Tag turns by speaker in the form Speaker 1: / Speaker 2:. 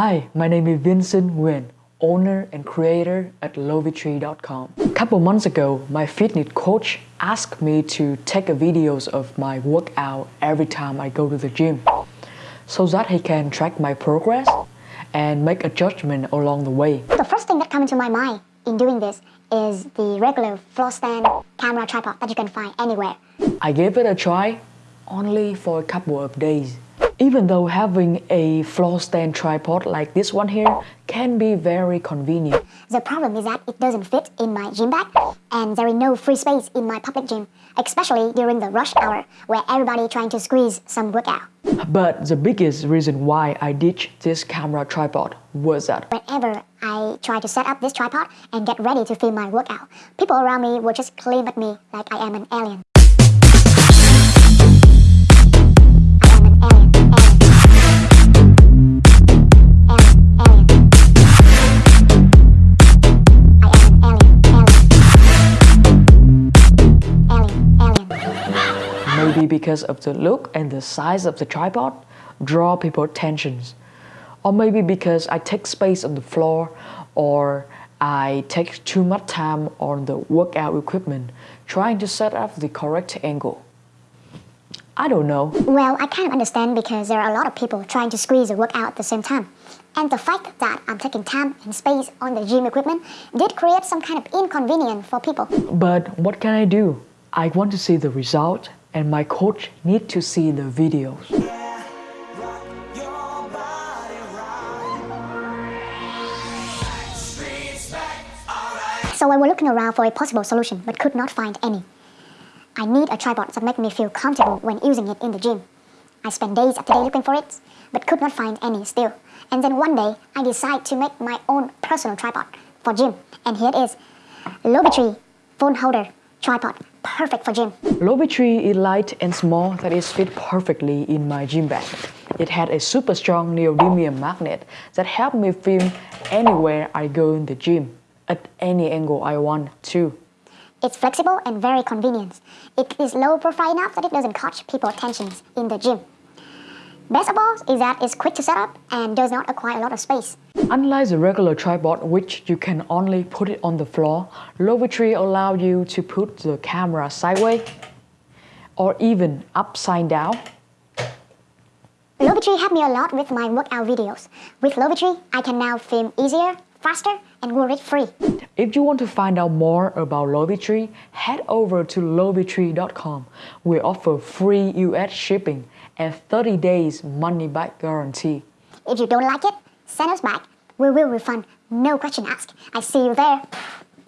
Speaker 1: Hi, my name is Vincent Nguyen, owner and creator at Lovitree.com. A couple months ago, my fitness coach asked me to take videos of my workout every time I go to the gym so that he can track my progress and make a judgment along the way.
Speaker 2: The first thing that comes into my mind in doing this is the regular floor stand camera tripod that you can find anywhere.
Speaker 1: I gave it a try only for a couple of days. Even though having a floor stand tripod like this one here can be very convenient.
Speaker 2: The problem is that it doesn't fit in my gym bag and there is no free space in my public gym, especially during the rush hour where everybody trying to squeeze some workout.
Speaker 1: But the biggest reason why I ditched this camera tripod was that
Speaker 2: Whenever I try to set up this tripod and get ready to film my workout, people around me will just claim at me like I am an alien.
Speaker 1: Maybe because of the look and the size of the tripod draw people's attentions or maybe because I take space on the floor or I take too much time on the workout equipment trying to set up the correct angle. I don't know.
Speaker 2: Well, I kind of understand because there are a lot of people trying to squeeze a workout at the same time. And the fact that I'm taking time and space on the gym equipment did create some kind of inconvenience for people.
Speaker 1: But what can I do? I want to see the result and my coach need to see the videos.
Speaker 2: So I was looking around for a possible solution but could not find any. I need a tripod that make me feel comfortable when using it in the gym. I spent days after day looking for it, but could not find any still. And then one day, I decided to make my own personal tripod for gym. And here it is. Lovitree phone holder tripod, perfect for gym.
Speaker 1: Lovitree is light and small that is fit perfectly in my gym bag. It had a super strong neodymium magnet that helped me film anywhere I go in the gym, at any angle I want to.
Speaker 2: It's flexible and very convenient. It is low profile enough that it doesn't catch people's attention in the gym. Best of all is that it's quick to set up and does not acquire a lot of space.
Speaker 1: Unlike the regular tripod which you can only put it on the floor, Lovitree allows you to put the camera sideways or even upside down.
Speaker 2: Lovitree helped me a lot with my workout videos. With Lovitree, I can now film easier, faster, and worry-free.
Speaker 1: If you want to find out more about Lovitree, head over to Lovitree.com. We offer free US shipping and 30 days money back guarantee.
Speaker 2: If you don't like it, send us back. We will refund, no question asked. I see you there.